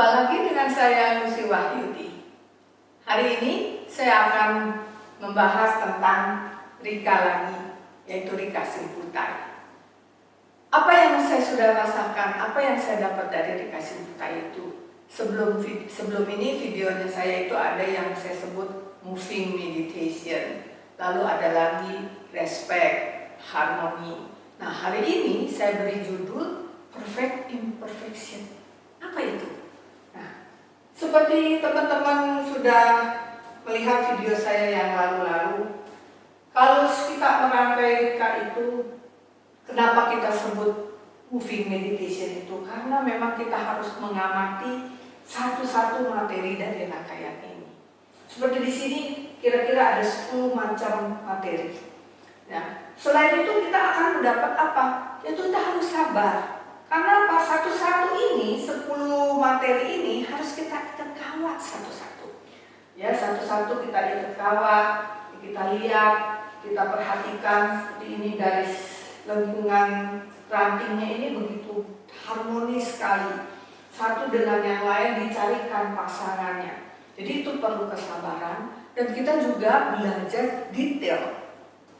Jumpa lagi dengan saya Lucy Wahyudi. Hari ini saya akan membahas tentang Rika lagi, yaitu Rika Simputai. Apa yang saya sudah rasakan, apa yang saya dapat dari Rika Simputai itu? Sebelum sebelum ini videonya saya itu ada yang saya sebut moving meditation, lalu ada lagi respect, harmony. Nah hari ini saya beri judul perfect imperfection. Apa itu? Seperti teman-teman sudah melihat video saya yang lalu-lalu, kalau kita merangkai Rika itu Kenapa kita sebut moving meditation itu? Karena memang kita harus mengamati satu-satu materi dari rangkaian ini. Seperti di sini kira-kira ada 10 macam materi. Nah, selain itu kita akan mendapat apa? Yaitu kita harus sabar. Karena apa? Satu-satu ini, 10 materi ini harus kita ikat kawat satu-satu. Ya, satu-satu kita ikat kawat, kita lihat, kita perhatikan seperti ini dari lingkungan rantingnya ini begitu harmonis sekali. Satu dengan yang lain dicarikan pasangannya. Jadi itu perlu kesabaran dan kita juga belajar detail.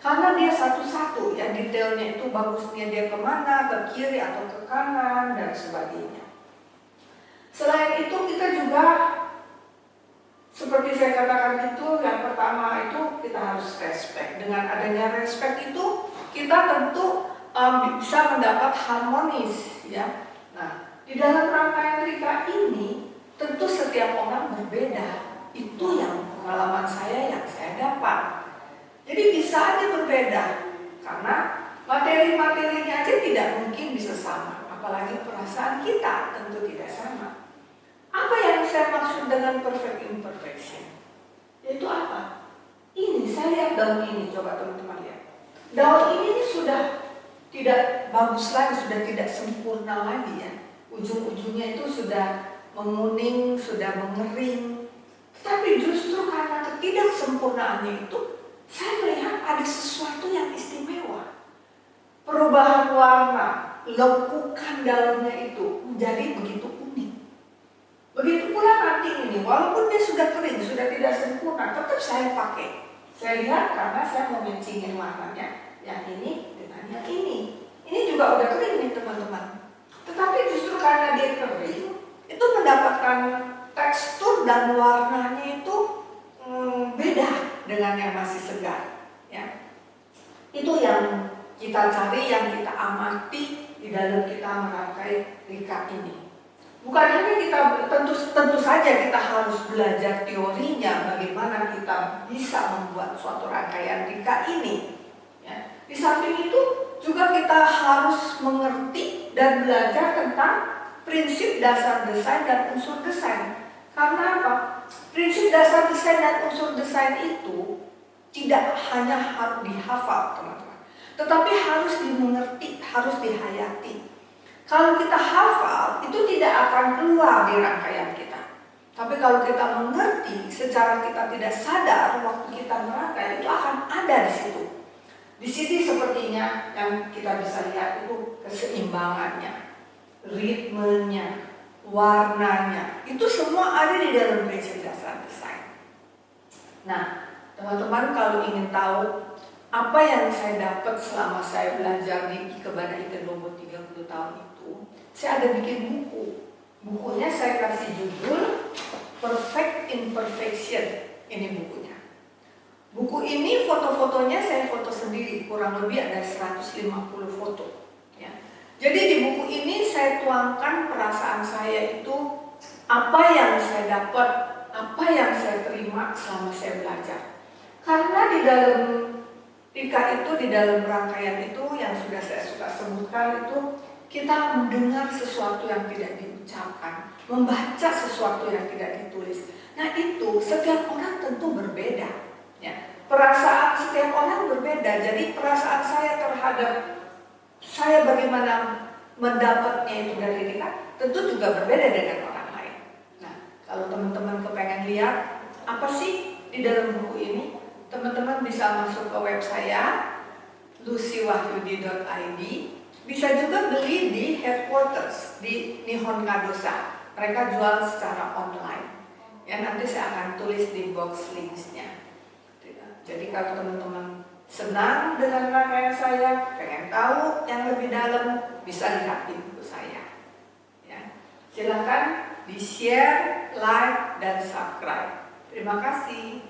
Karena dia satu-satu ya detailnya itu bagusnya dia ke mana, ke kiri atau ke kanan dan sebagainya. Selain itu kita juga seperti saya katakan itu yang pertama itu kita harus respect. Dengan adanya respect itu kita tentu um, bisa mendapat harmonis ya. Nah, di dalam rangkaian Rika ini tentu setiap orang berbeda. Itu yang pengalaman saya yang saya dapat. Jadi bisa aja berbeda karena materi-materinya aja tidak mungkin bisa sama, apalagi perasaan kita tentu tidak sama. Apa yang saya maksud dengan perfect imperfection? Yaitu apa? Ini saya lihat daun ini, coba teman-teman lihat. Daun ini sudah tidak bagus lagi, sudah tidak sempurna lagi ya. Ujung-ujungnya itu sudah menguning, sudah mengering. Tapi justru karena ketidaksempurnaannya itu, saya melihat ada sesuatu yang istimewa. Perubahan warna, lekukan daunnya itu menjadi begitu unik. Begitu pula nanti ini, walaupun dia sudah kering, sudah tidak sempurna, tetap saya pakai. Saya lihat karena saya mau mencingin warnanya yang ini dengan yang ini. Ini juga udah kering nih teman-teman. Tetapi justru karena dia kering, itu mendapatkan tekstur dan warnanya itu hmm, beda dengan yang masih segar. Ya. Itu yang kita cari, yang kita amati di dalam kita merangkai rika ini. Bukan hanya kita tentu tentu saja kita harus belajar teorinya bagaimana kita bisa membuat suatu rangkaian tingkat ini. Ya. Di samping itu juga kita harus mengerti dan belajar tentang prinsip dasar desain dan unsur desain. Karena apa? Prinsip dasar desain dan unsur desain itu tidak hanya harus dihafal teman-teman, tetapi harus dimengerti, harus dihayati. Kalau kita hafal, itu tidak akan keluar di rangkaian kita. Tapi kalau kita mengerti secara kita tidak sadar waktu kita merangkai itu akan ada di situ. Di sini sepertinya yang kita bisa lihat itu keseimbangannya, ritmenya, warnanya, itu semua ada di dalam prinsip dasar desain. Nah, teman-teman kalau ingin tahu apa yang saya dapat selama saya belajar di Ikebana Ikedobo 30 tahun itu, saya ada bikin buku. Bukunya saya kasih judul Perfect Imperfection. Ini bukunya. Buku ini foto-fotonya saya foto sendiri, kurang lebih ada 150 foto. Ya. Jadi di buku ini saya tuangkan perasaan saya itu apa yang saya dapat, apa yang saya terima selama saya belajar. Karena di dalam Tika itu, di dalam rangkaian itu yang sudah saya suka sebutkan itu kita mendengar sesuatu yang tidak diucapkan, membaca sesuatu yang tidak ditulis. Nah itu setiap orang tentu berbeda. Ya. Perasaan setiap orang berbeda. Jadi perasaan saya terhadap saya bagaimana mendapatnya itu dari dia tentu juga berbeda dengan orang lain. Nah kalau teman-teman kepengen lihat apa sih di dalam buku ini, teman-teman bisa masuk ke web saya lucywahyudi.id bisa juga beli di headquarters di Nihon Kadosa. mereka jual secara online. Ya nanti saya akan tulis di box linksnya. Jadi kalau teman-teman senang dengan rangkaian saya, pengen tahu yang lebih dalam, bisa lihat di buku saya. Ya. Silahkan di share, like, dan subscribe. Terima kasih.